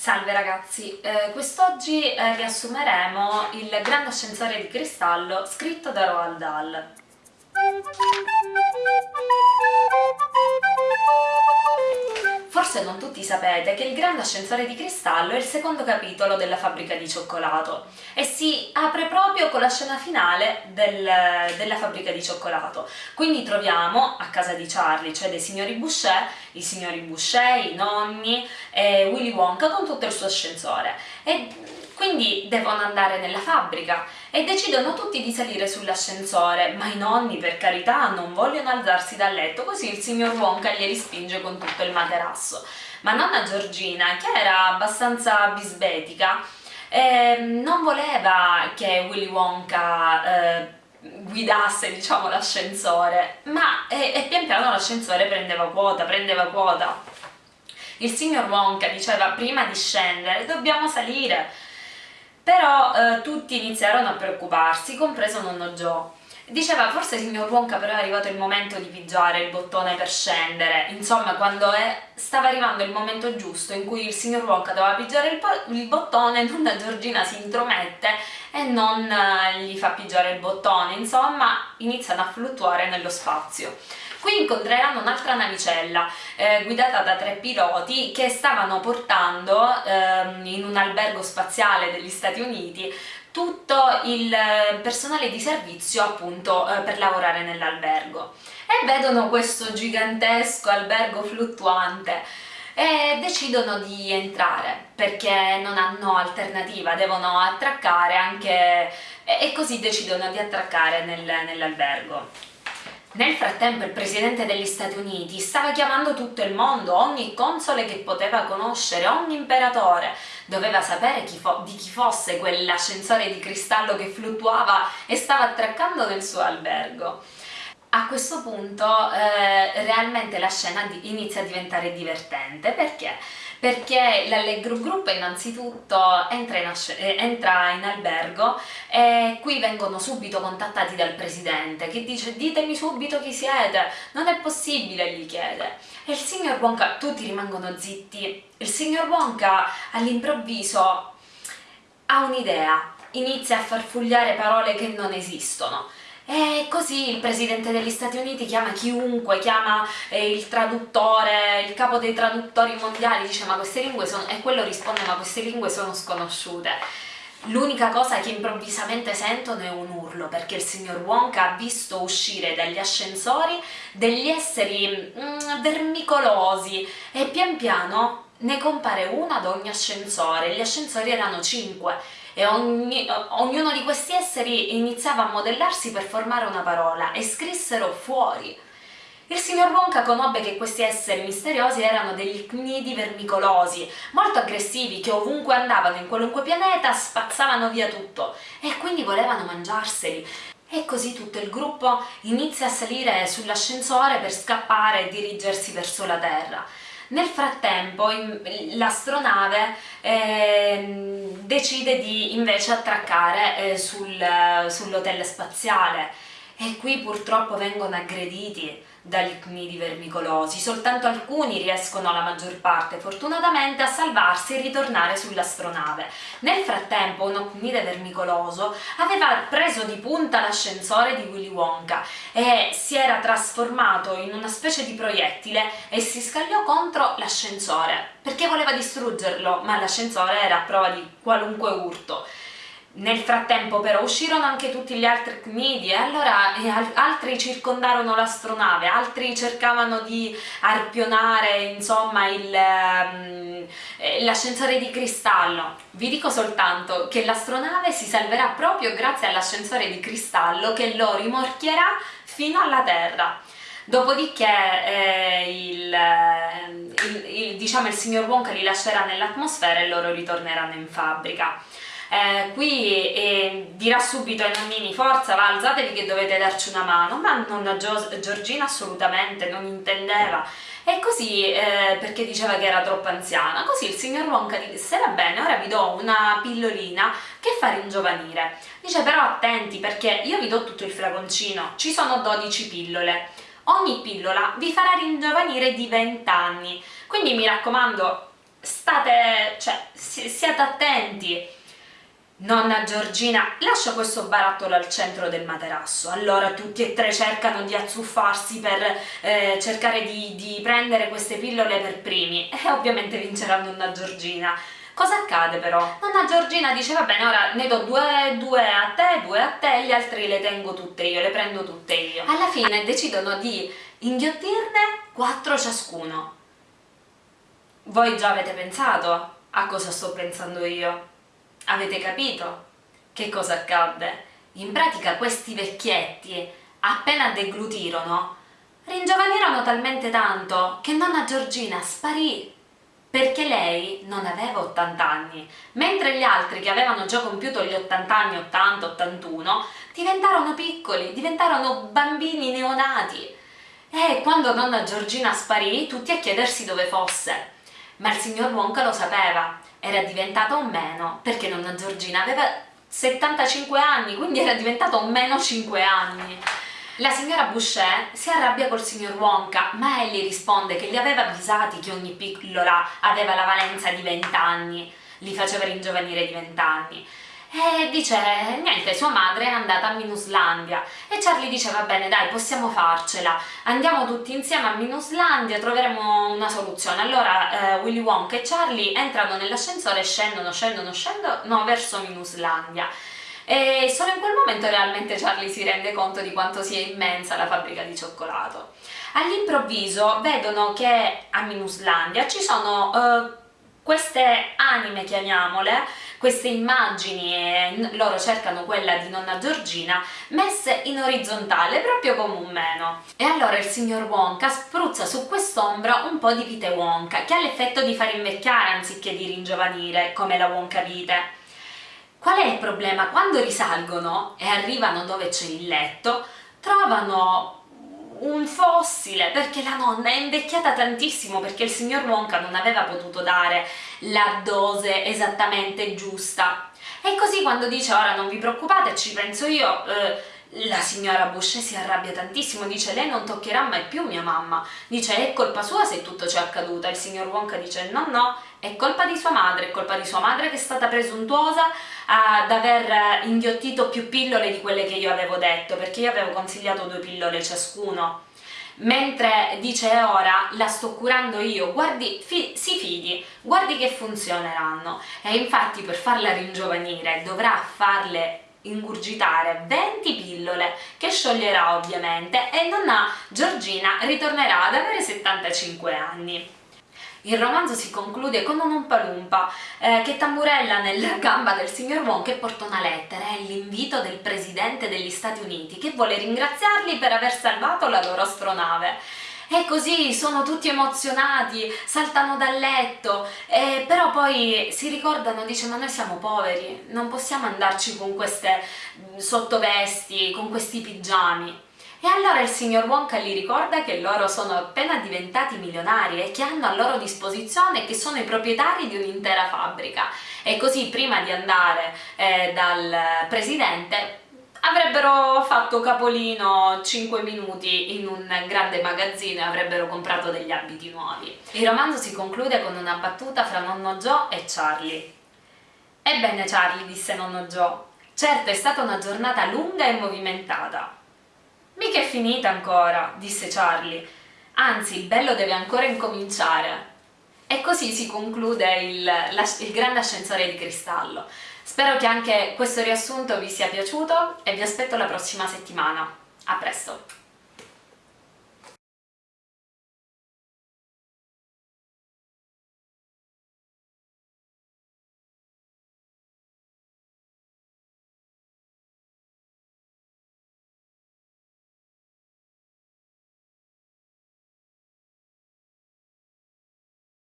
Salve ragazzi, eh, quest'oggi eh, riassumeremo il grande ascensore di cristallo scritto da Roald Dahl. Forse non tutti sapete che il grande ascensore di cristallo è il secondo capitolo della fabbrica di cioccolato e si apre proprio con la scena finale del, della fabbrica di cioccolato. Quindi troviamo a casa di Charlie, cioè dei signori Boucher, i signori Boucher, i nonni e Willy Wonka con tutto il suo ascensore. E quindi devono andare nella fabbrica e decidono tutti di salire sull'ascensore, ma i nonni per carità non vogliono alzarsi dal letto, così il signor Wonka li rispinge con tutto il materasso. Ma nonna Giorgina, che era abbastanza bisbetica, eh, non voleva che Willy Wonka eh, guidasse diciamo l'ascensore, ma e, e pian piano l'ascensore prendeva quota, prendeva quota. Il signor Wonka diceva prima di scendere dobbiamo salire, però eh, tutti iniziarono a preoccuparsi, compreso nonno Joe. Diceva forse signor Wonka però è arrivato il momento di pigiare il bottone per scendere, insomma quando è, stava arrivando il momento giusto in cui il signor Wonka doveva pigiare il, il bottone, nonna Giorgina si intromette e non eh, gli fa pigiare il bottone, insomma iniziano a fluttuare nello spazio. Qui incontreranno un'altra navicella eh, guidata da tre piloti che stavano portando ehm, in un albergo spaziale degli Stati Uniti tutto il eh, personale di servizio appunto eh, per lavorare nell'albergo e vedono questo gigantesco albergo fluttuante e decidono di entrare perché non hanno alternativa, devono attraccare anche e così decidono di attraccare nel, nell'albergo. Nel frattempo il presidente degli Stati Uniti stava chiamando tutto il mondo, ogni console che poteva conoscere, ogni imperatore, doveva sapere chi di chi fosse quell'ascensore di cristallo che fluttuava e stava attraccando nel suo albergo. A questo punto eh, realmente la scena inizia a diventare divertente, perché? Perché l'Allegro Group innanzitutto entra in, eh, entra in, albergo e qui vengono subito contattati dal presidente che dice ditemi subito chi siete, non è possibile gli chiede. E il signor Wonka, tutti rimangono zitti, il signor Wonka all'improvviso ha un'idea, inizia a farfugliare parole che non esistono e così il presidente degli Stati Uniti chiama chiunque, chiama eh, il traduttore, il capo dei traduttori mondiali, dice ma queste lingue sono... e quello risponde ma queste lingue sono sconosciute. L'unica cosa che improvvisamente sentono è un urlo perché il signor Wonka ha visto uscire dagli ascensori degli esseri mm, vermicolosi e pian piano ne compare uno ad ogni ascensore, gli ascensori erano cinque e ogni, ognuno di questi esseri iniziava a modellarsi per formare una parola e scrissero fuori. Il signor Wonka conobbe che questi esseri misteriosi erano degli cnidi vermicolosi, molto aggressivi, che ovunque andavano in qualunque pianeta spazzavano via tutto e quindi volevano mangiarseli. E così tutto il gruppo inizia a salire sull'ascensore per scappare e dirigersi verso la Terra. Nel frattempo l'astronave eh, decide di invece attraccare eh, sul, sull'hotel spaziale e qui purtroppo vengono aggrediti dagli cnidi vermicolosi, soltanto alcuni riescono la maggior parte fortunatamente a salvarsi e ritornare sull'astronave. Nel frattempo uno cnide vermicoloso aveva preso di punta l'ascensore di Willy Wonka e si era trasformato in una specie di proiettile e si scagliò contro l'ascensore perché voleva distruggerlo, ma l'ascensore era a prova di qualunque urto. Nel frattempo però uscirono anche tutti gli altri cnidi e allora e altri circondarono l'astronave, altri cercavano di arpionare insomma um, l'ascensore di cristallo. Vi dico soltanto che l'astronave si salverà proprio grazie all'ascensore di cristallo che lo rimorchierà fino alla Terra. Dopodiché eh, il, il, il, diciamo, il signor Wonka li lascerà nell'atmosfera e loro ritorneranno in fabbrica eh, qui eh, dirà subito ai nonnini forza va alzatevi che dovete darci una mano. Ma nonna Giorgina assolutamente non intendeva. E così eh, perché diceva che era troppo anziana così il signor Wonka disse va bene ora vi do una pillolina che fa ringiovanire. Dice però attenti perché io vi do tutto il flaconcino ci sono 12 pillole. Ogni pillola vi farà ringiovanire di 20 anni quindi mi raccomando state, cioè, siate attenti. Nonna Giorgina lascia questo barattolo al centro del materasso. Allora tutti e tre cercano di azzuffarsi per eh, cercare di, di prendere queste pillole per primi e ovviamente vincerà nonna Giorgina. Cosa accade però? Nonna Giorgina dice va bene ora ne do due, due a te, due a te, gli altri le tengo tutte io, le prendo tutte io. Alla fine decidono di inghiottirne quattro ciascuno. Voi già avete pensato a cosa sto pensando io? Avete capito? Che cosa accadde? In pratica questi vecchietti, appena deglutirono, ringiovanirono talmente tanto che nonna Giorgina sparì perché lei non aveva 80 anni, mentre gli altri che avevano già compiuto gli 80 anni, 80, 81, diventarono piccoli, diventarono bambini neonati. E quando nonna Giorgina sparì, tutti a chiedersi dove fosse. Ma il signor Wonka lo sapeva era diventata un meno perché nonna Giorgina aveva 75 anni, quindi era diventata un meno 5 anni. La signora Boucher si arrabbia col signor Wonka, ma egli risponde che li aveva avvisati che ogni pillola aveva la valenza di 20 anni, li faceva ringiovanire di 20 anni e dice niente sua madre è andata a Minuslandia. E Charlie dice va bene dai possiamo farcela. Andiamo tutti insieme a Minuslandia troveremo una soluzione. Allora eh, Willy Wonka e Charlie entrano nell'ascensore e scendono scendono scendono verso Minuslandia. E solo in quel momento realmente Charlie si rende conto di quanto sia immensa la fabbrica di cioccolato. All'improvviso vedono che a Minuslandia ci sono uh, queste anime chiamiamole queste immagini, e loro cercano quella di nonna Giorgina, messe in orizzontale, proprio come un meno. E allora il signor Wonka spruzza su quest'ombra un po' di vite Wonka, che ha l'effetto di far invecchiare anziché di ringiovanire, come la Wonka vite. Qual è il problema? Quando risalgono e arrivano dove c'è il letto, trovano un fossile perché la nonna è invecchiata tantissimo perché il signor Wonka non aveva potuto dare la dose esattamente giusta. E così quando dice ora non vi preoccupate ci penso io eh, la signora Boucher si arrabbia tantissimo, dice lei non toccherà mai più mia mamma, dice è colpa sua se tutto ciò è accaduto, il signor Wonka dice no no, è colpa di sua madre, è colpa di sua madre che è stata presuntuosa ad aver inghiottito più pillole di quelle che io avevo detto, perché io avevo consigliato due pillole ciascuno. Mentre dice ora la sto curando io, guardi, fi, si fidi, guardi che funzioneranno. E infatti per farla ringiovanire dovrà farle ingurgitare 20 pillole che scioglierà ovviamente e nonna Giorgina ritornerà ad avere 75 anni. Il romanzo si conclude con un Umpa Lumpa eh, che tamburella nella gamba del signor Wong e porta una lettera, è l'invito del presidente degli Stati Uniti che vuole ringraziarli per aver salvato la loro astronave. E così sono tutti emozionati, saltano dal letto, eh, però poi si ricordano, dice ma noi siamo poveri, non possiamo andarci con queste sottovesti, con questi pigiami. E allora il signor Wonka gli ricorda che loro sono appena diventati milionari e che hanno a loro disposizione che sono i proprietari di un'intera fabbrica e così prima di andare eh, dal presidente avrebbero fatto capolino 5 minuti in un grande magazzino e avrebbero comprato degli abiti nuovi. Il romanzo si conclude con una battuta fra nonno Joe e Charlie. Ebbene Charlie, disse nonno Joe, certo è stata una giornata lunga e movimentata, Mica è finita ancora, disse Charlie. Anzi, il bello deve ancora incominciare. E così si conclude il, il grande ascensore di cristallo. Spero che anche questo riassunto vi sia piaciuto e vi aspetto la prossima settimana. A presto!